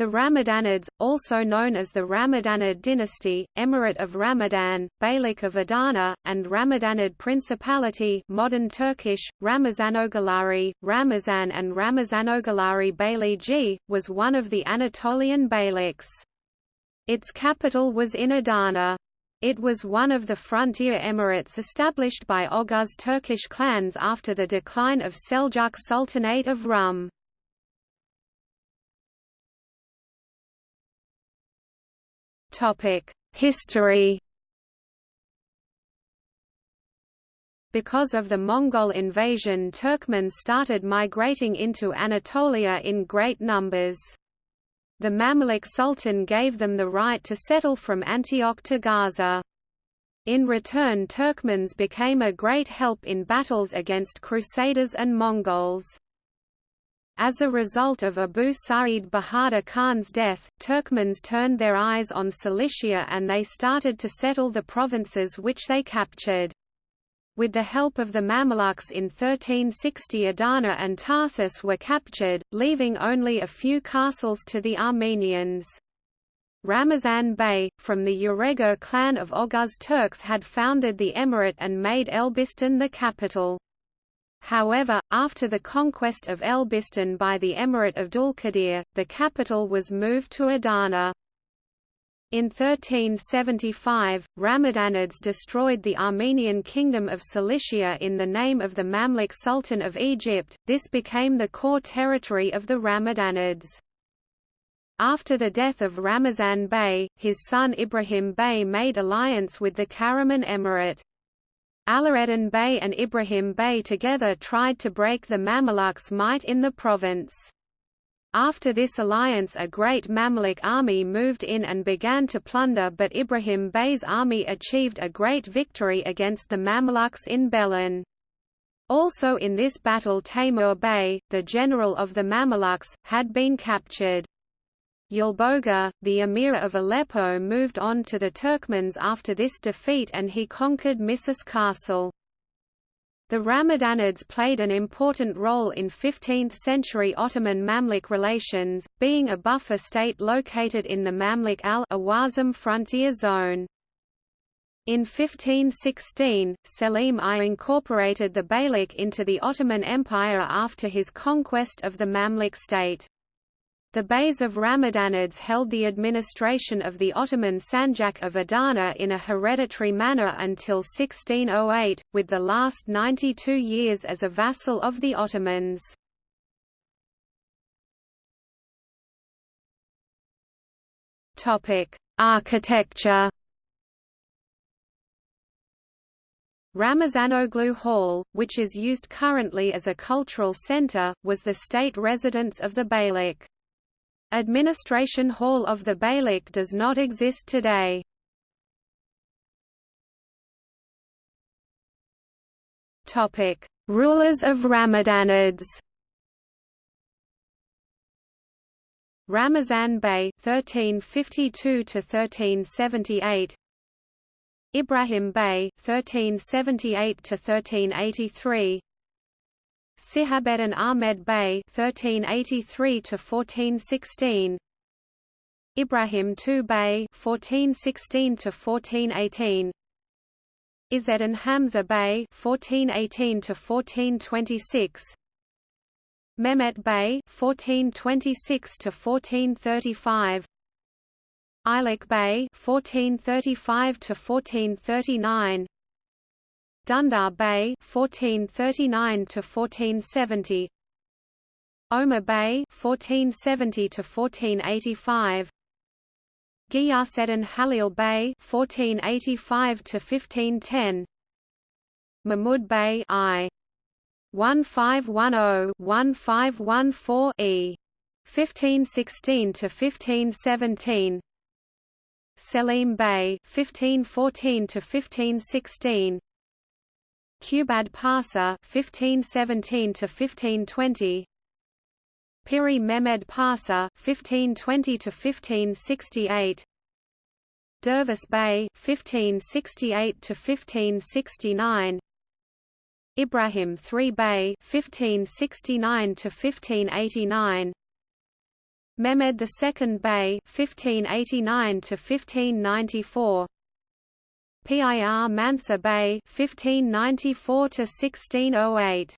The Ramadanids, also known as the Ramadanid dynasty, Emirate of Ramadan, Beylik of Adana, and Ramadanid Principality modern Turkish, Ramazanoğulları, Ramazan and Ramazanoğulları Beyliği, was one of the Anatolian beyliks. Its capital was in Adana. It was one of the frontier emirates established by Oghuz Turkish clans after the decline of Seljuk Sultanate of Rum. History Because of the Mongol invasion Turkmens started migrating into Anatolia in great numbers. The Mamluk Sultan gave them the right to settle from Antioch to Gaza. In return Turkmens became a great help in battles against Crusaders and Mongols. As a result of Abu Sa'id Bahadur Khan's death, Turkmens turned their eyes on Cilicia and they started to settle the provinces which they captured. With the help of the Mamluks in 1360 Adana and Tarsus were captured, leaving only a few castles to the Armenians. Ramazan Bey, from the Urego clan of Oghuz Turks had founded the emirate and made Elbistan the capital. However, after the conquest of Elbistan by the Emirate of Dulkadir, the capital was moved to Adana. In 1375, Ramadanids destroyed the Armenian kingdom of Cilicia in the name of the Mamluk Sultan of Egypt, this became the core territory of the Ramadanids. After the death of Ramazan Bey, his son Ibrahim Bey made alliance with the Karaman Emirate. Alaeddin Bey and Ibrahim Bey together tried to break the Mamluks' might in the province. After this alliance a great Mamluk army moved in and began to plunder but Ibrahim Bey's army achieved a great victory against the Mamluks in Belen. Also in this battle Taimur Bey, the general of the Mamluks, had been captured. Yulboga, the emir of Aleppo moved on to the Turkmens after this defeat and he conquered Misis Castle. The Ramadanids played an important role in 15th-century Ottoman-Mamluk relations, being a buffer state located in the Mamluk al-Awazim frontier zone. In 1516, Selim I incorporated the Beylik into the Ottoman Empire after his conquest of the Mamluk state. The Beys of Ramadanids held the administration of the Ottoman Sanjak of Adana in a hereditary manner until 1608, with the last 92 years as a vassal of the Ottomans. Architecture Ramazanoglu Hall, which is used currently as a cultural center, was the state residence of the Beylik. Administration Hall of the Beylik does not exist today. Topic: Rulers of Ramadanids. Ramazan Bey 1352 to 1378 Ibrahim Bey 1378 to 1383 Sihabeddin Ahmed Bey 1383 to 1416 Ibrahim II Bey (1416–1418), Izzeddin Hamza Bey 1418 to 1426 Mehmet Bey 1426 to 1435 Ilik Bey (1435–1439). Dundar Bey 1439 to 1470 Omar Bey 1470 to 1485 Ghiyaseddin Halil Bey 1485 to 1510 Mahmud Bey I. 1510-1514 E. 1516 to 1517 Selim Bey 1514 to 1516 Qubad Pasha 1517 to 1520 Piri Mehmed Pasha 1520 to 1568 Dervis Bey 1568 to 1569 Ibrahim III Bey 1569 to 1589 Mehmed II Bey (1589–1594), Pir Mansa Bey (1594–1608).